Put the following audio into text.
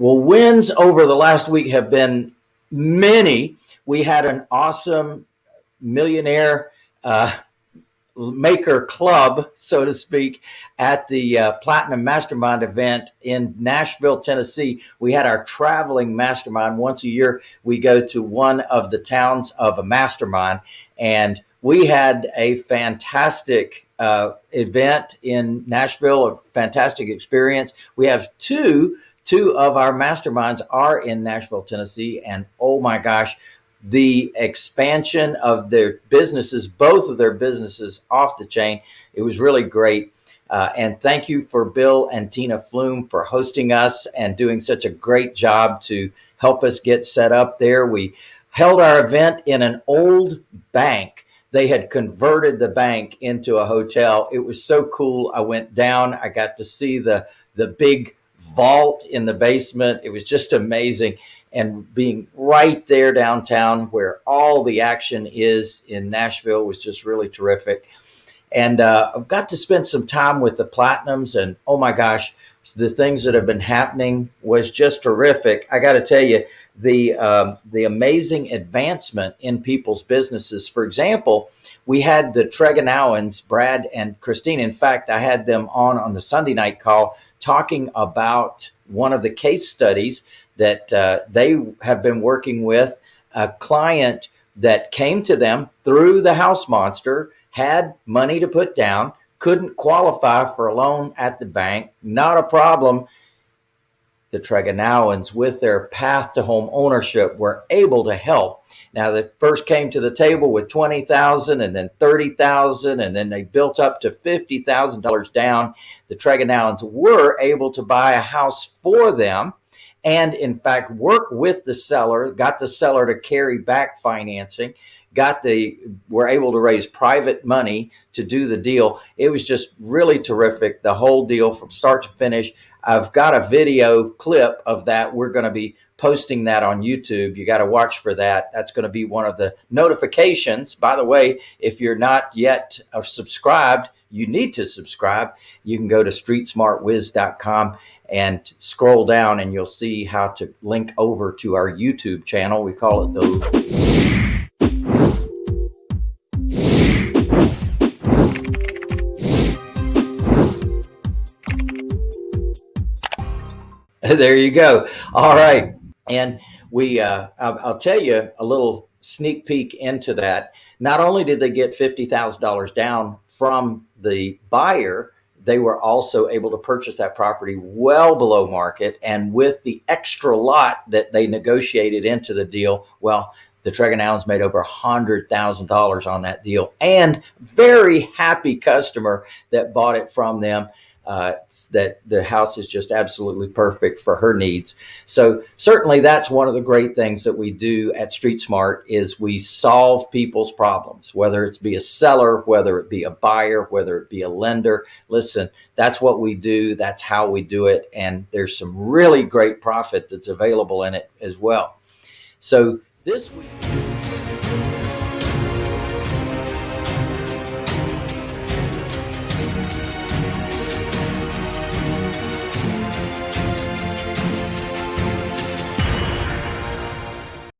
Well, wins over the last week have been many. We had an awesome millionaire uh, maker club, so to speak, at the uh, Platinum Mastermind event in Nashville, Tennessee. We had our traveling mastermind. Once a year, we go to one of the towns of a mastermind, and we had a fantastic uh, event in Nashville, a fantastic experience. We have two, two of our masterminds are in Nashville, Tennessee, and oh my gosh, the expansion of their businesses, both of their businesses off the chain. It was really great. Uh, and thank you for Bill and Tina Flume for hosting us and doing such a great job to help us get set up there. We held our event in an old bank. They had converted the bank into a hotel. It was so cool. I went down. I got to see the the big vault in the basement. It was just amazing and being right there downtown where all the action is in Nashville was just really terrific. And uh, I've got to spend some time with the Platinums and oh my gosh, the things that have been happening was just terrific. I got to tell you, the um, the amazing advancement in people's businesses. For example, we had the Tregonowans, Brad and Christine. In fact, I had them on on the Sunday night call talking about one of the case studies that uh, they have been working with a client that came to them through the house monster, had money to put down, couldn't qualify for a loan at the bank, not a problem. The Tregonowans, with their path to home ownership, were able to help. Now, they first came to the table with 20,000 and then 30,000 and then they built up to $50,000 down. The Tregonowans were able to buy a house for them and in fact work with the seller, got the seller to carry back financing, got the, were able to raise private money to do the deal. It was just really terrific. The whole deal from start to finish. I've got a video clip of that. We're going to be posting that on YouTube. You got to watch for that. That's going to be one of the notifications. By the way, if you're not yet uh, subscribed, you need to subscribe. You can go to streetsmartwiz.com and scroll down and you'll see how to link over to our YouTube channel. We call it the there you go. All right. And we, uh, I'll, I'll, tell you a little sneak peek into that. Not only did they get $50,000 down from the buyer, they were also able to purchase that property well below market. And with the extra lot that they negotiated into the deal, well, the Tregonowans made over a $100,000 on that deal and very happy customer that bought it from them uh, that the house is just absolutely perfect for her needs. So certainly that's one of the great things that we do at Street Smart is we solve people's problems, whether it's be a seller, whether it be a buyer, whether it be a lender. Listen, that's what we do. That's how we do it. And there's some really great profit that's available in it as well. So this week.